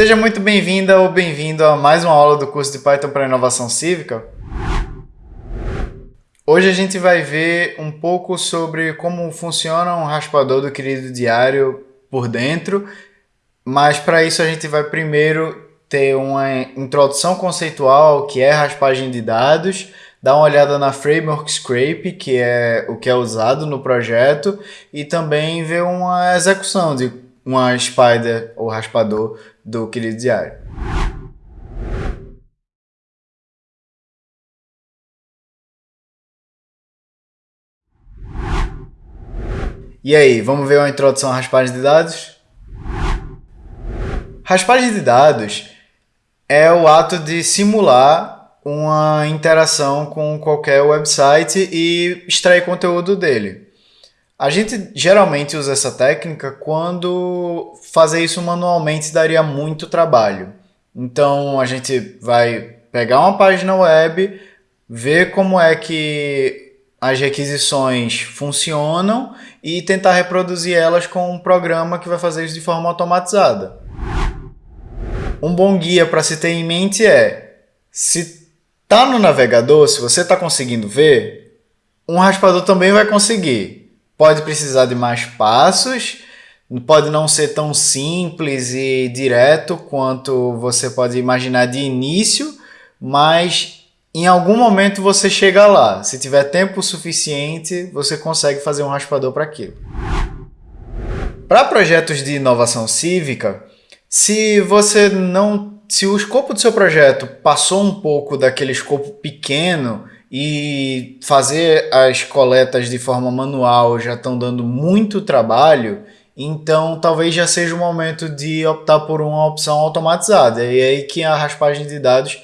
Seja muito bem-vinda ou bem-vindo a mais uma aula do curso de Python para Inovação Cívica. Hoje a gente vai ver um pouco sobre como funciona um raspador do querido diário por dentro, mas para isso a gente vai primeiro ter uma introdução conceitual, que é raspagem de dados, dar uma olhada na Framework Scrape, que é o que é usado no projeto, e também ver uma execução de uma spider ou raspador do querido diário. E aí, vamos ver uma introdução à raspagem de dados? Raspagem de dados é o ato de simular uma interação com qualquer website e extrair conteúdo dele. A gente geralmente usa essa técnica quando fazer isso manualmente daria muito trabalho. Então a gente vai pegar uma página web, ver como é que as requisições funcionam e tentar reproduzir elas com um programa que vai fazer isso de forma automatizada. Um bom guia para se ter em mente é, se está no navegador, se você está conseguindo ver, um raspador também vai conseguir pode precisar de mais passos, pode não ser tão simples e direto quanto você pode imaginar de início, mas em algum momento você chega lá. Se tiver tempo suficiente, você consegue fazer um raspador para aquilo. Para projetos de inovação cívica, se você não, se o escopo do seu projeto passou um pouco daquele escopo pequeno e fazer as coletas de forma manual já estão dando muito trabalho, então talvez já seja o momento de optar por uma opção automatizada. E é aí que a raspagem de dados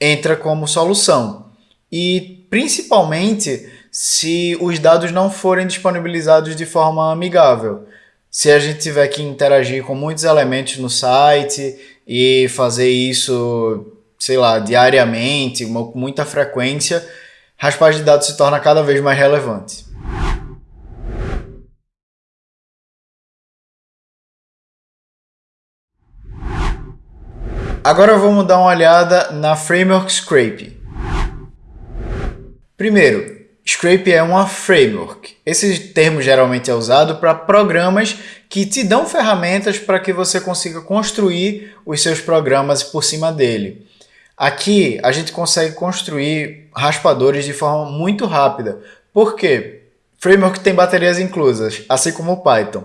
entra como solução. E principalmente se os dados não forem disponibilizados de forma amigável. Se a gente tiver que interagir com muitos elementos no site e fazer isso sei lá, diariamente, com muita frequência, raspagem de dados se torna cada vez mais relevante. Agora vamos dar uma olhada na Framework Scrape. Primeiro, Scrape é uma framework. Esse termo geralmente é usado para programas que te dão ferramentas para que você consiga construir os seus programas por cima dele. Aqui a gente consegue construir raspadores de forma muito rápida. Por quê? Framework tem baterias inclusas, assim como o Python.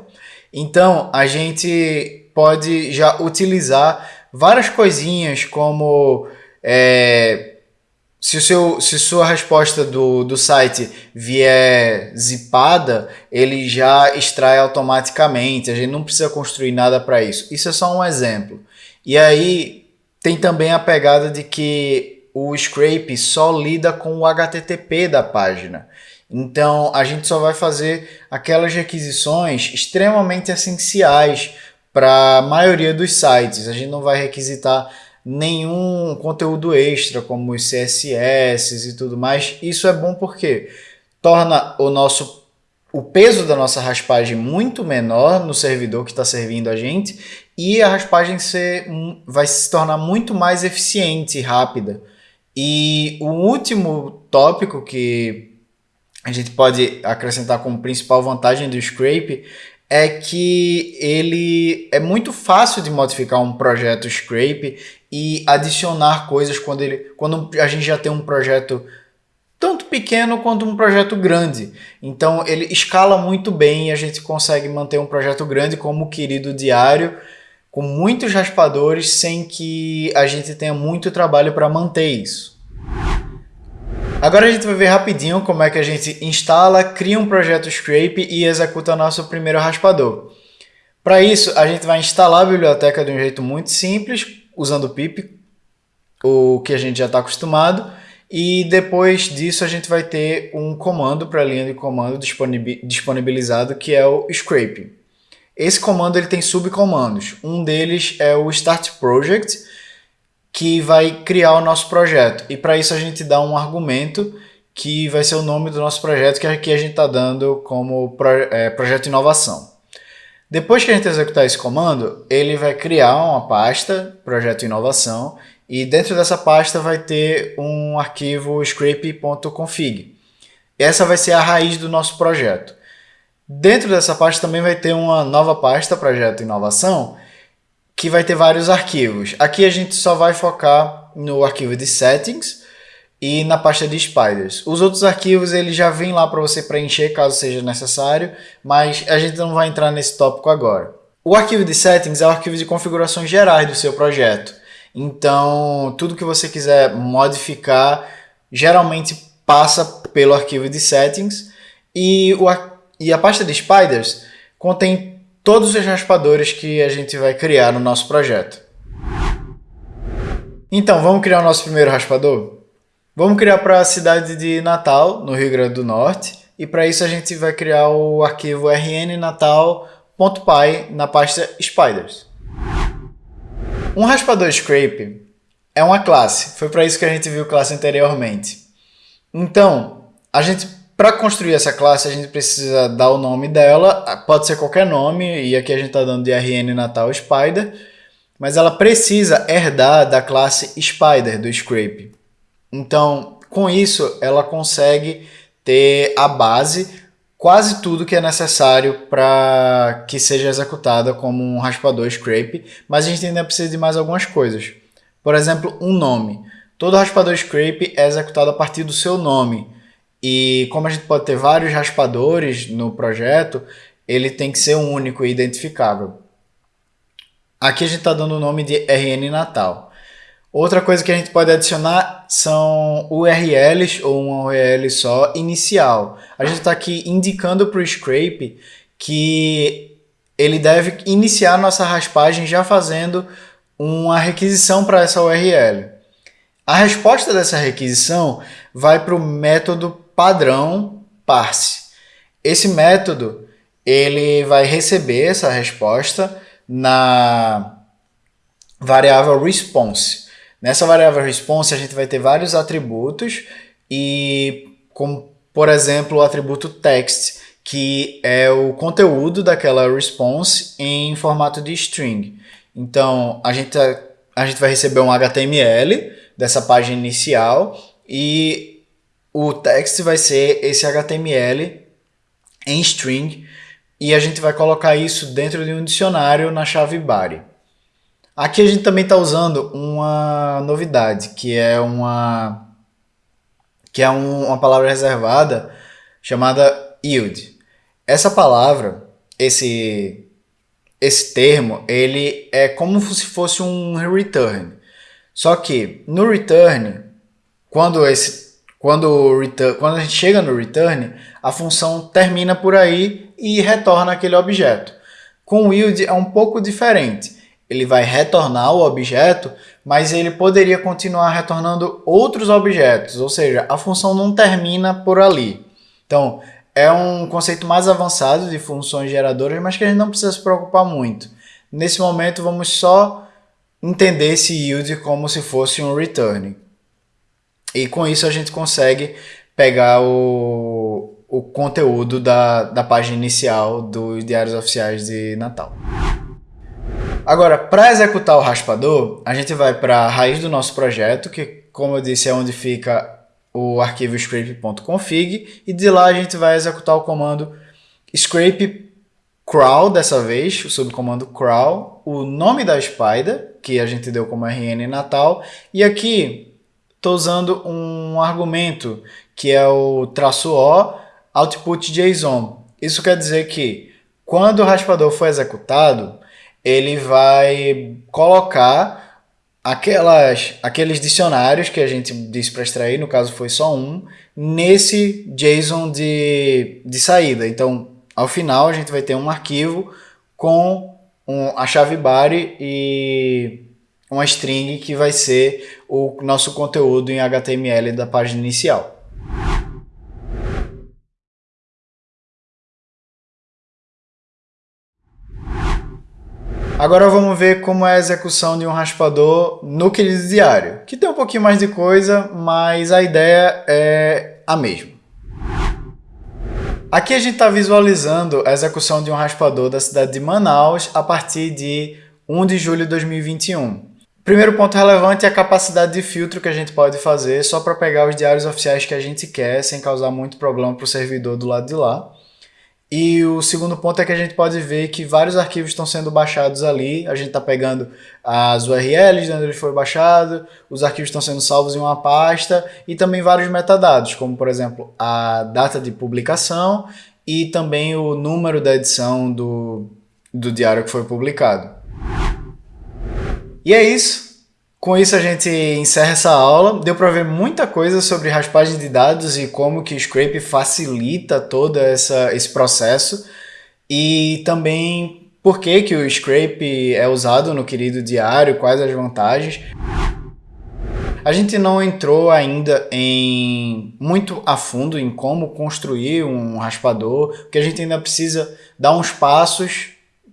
Então a gente pode já utilizar várias coisinhas como é, se, o seu, se sua resposta do, do site vier zipada, ele já extrai automaticamente, a gente não precisa construir nada para isso. Isso é só um exemplo. E aí, tem também a pegada de que o scrape só lida com o HTTP da página. Então a gente só vai fazer aquelas requisições extremamente essenciais para a maioria dos sites. A gente não vai requisitar nenhum conteúdo extra como os CSS e tudo mais. Isso é bom porque torna o nosso o peso da nossa raspagem muito menor no servidor que está servindo a gente e a raspagem ser, vai se tornar muito mais eficiente e rápida. E o último tópico que a gente pode acrescentar como principal vantagem do Scrape é que ele é muito fácil de modificar um projeto Scrape e adicionar coisas quando, ele, quando a gente já tem um projeto tanto pequeno quanto um projeto grande. Então ele escala muito bem e a gente consegue manter um projeto grande como o querido diário, com muitos raspadores, sem que a gente tenha muito trabalho para manter isso. Agora a gente vai ver rapidinho como é que a gente instala, cria um projeto Scrape e executa nosso primeiro raspador. Para isso, a gente vai instalar a biblioteca de um jeito muito simples, usando o pip, o que a gente já está acostumado, e depois disso a gente vai ter um comando para a linha de comando disponibilizado que é o scrape. Esse comando ele tem subcomandos. Um deles é o start project, que vai criar o nosso projeto. E para isso a gente dá um argumento que vai ser o nome do nosso projeto, que aqui a gente está dando como é, projeto inovação. Depois que a gente executar esse comando, ele vai criar uma pasta, projeto inovação, e dentro dessa pasta vai ter um arquivo scrape.config. Essa vai ser a raiz do nosso projeto. Dentro dessa pasta também vai ter uma nova pasta, projeto inovação, que vai ter vários arquivos. Aqui a gente só vai focar no arquivo de settings e na pasta de spiders. Os outros arquivos ele já vem lá para você preencher caso seja necessário, mas a gente não vai entrar nesse tópico agora. O arquivo de settings é o arquivo de configurações gerais do seu projeto. Então, tudo que você quiser modificar, geralmente passa pelo arquivo de settings e, o, e a pasta de spiders contém todos os raspadores que a gente vai criar no nosso projeto. Então, vamos criar o nosso primeiro raspador? Vamos criar para a cidade de Natal, no Rio Grande do Norte, e para isso a gente vai criar o arquivo rnnatal.py na pasta spiders. Um raspador scrape é uma classe, foi para isso que a gente viu classe anteriormente. Então, a gente para construir essa classe, a gente precisa dar o nome dela, pode ser qualquer nome, e aqui a gente está dando de RN Natal Spider, mas ela precisa herdar da classe Spider do Scrape. Então, com isso, ela consegue ter a base, quase tudo que é necessário para que seja executada como um raspador Scrape, mas a gente ainda precisa de mais algumas coisas. Por exemplo, um nome. Todo raspador Scrape é executado a partir do seu nome. E como a gente pode ter vários raspadores no projeto, ele tem que ser único e identificável. Aqui a gente está dando o nome de RN Natal. Outra coisa que a gente pode adicionar são URLs ou uma URL só inicial. A gente está aqui indicando para o Scrape que ele deve iniciar nossa raspagem já fazendo uma requisição para essa URL. A resposta dessa requisição vai para o método padrão parse. Esse método ele vai receber essa resposta na variável response. Nessa variável response a gente vai ter vários atributos e como por exemplo o atributo text que é o conteúdo daquela response em formato de string. Então a gente, a gente vai receber um HTML dessa página inicial e o text vai ser esse HTML em string e a gente vai colocar isso dentro de um dicionário na chave body. Aqui a gente também está usando uma novidade, que é uma que é um, uma palavra reservada chamada yield. Essa palavra, esse esse termo, ele é como se fosse um return. Só que no return, quando esse quando, return, quando a gente chega no return, a função termina por aí e retorna aquele objeto. Com o yield é um pouco diferente. Ele vai retornar o objeto, mas ele poderia continuar retornando outros objetos, ou seja, a função não termina por ali. Então, é um conceito mais avançado de funções geradoras, mas que a gente não precisa se preocupar muito. Nesse momento, vamos só entender esse yield como se fosse um return. E com isso a gente consegue pegar o, o conteúdo da, da página inicial dos diários oficiais de Natal. Agora, para executar o raspador, a gente vai para a raiz do nosso projeto, que como eu disse é onde fica o arquivo scrape.config, e de lá a gente vai executar o comando scrape crawl dessa vez, o subcomando crawl, o nome da spider, que a gente deu como rn natal, e aqui estou usando um argumento que é o traço O output JSON. Isso quer dizer que quando o raspador for executado, ele vai colocar aquelas, aqueles dicionários que a gente disse para extrair, no caso foi só um, nesse JSON de, de saída. Então, ao final, a gente vai ter um arquivo com um, a chave body e uma string que vai ser o nosso conteúdo em HTML da página inicial. Agora vamos ver como é a execução de um raspador no querido diário, que tem um pouquinho mais de coisa, mas a ideia é a mesma. Aqui a gente está visualizando a execução de um raspador da cidade de Manaus a partir de 1 de julho de 2021. Primeiro ponto relevante é a capacidade de filtro que a gente pode fazer só para pegar os diários oficiais que a gente quer, sem causar muito problema para o servidor do lado de lá. E o segundo ponto é que a gente pode ver que vários arquivos estão sendo baixados ali. A gente está pegando as URLs de onde ele foi baixado, os arquivos estão sendo salvos em uma pasta e também vários metadados, como por exemplo a data de publicação e também o número da edição do, do diário que foi publicado. E é isso. Com isso a gente encerra essa aula. Deu para ver muita coisa sobre raspagem de dados e como que o Scrape facilita todo essa, esse processo. E também por que, que o Scrape é usado no querido diário, quais as vantagens. A gente não entrou ainda em muito a fundo em como construir um raspador, porque a gente ainda precisa dar uns passos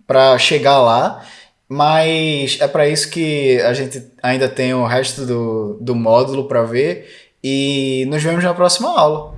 para chegar lá. Mas é para isso que a gente ainda tem o resto do, do módulo para ver e nos vemos na próxima aula.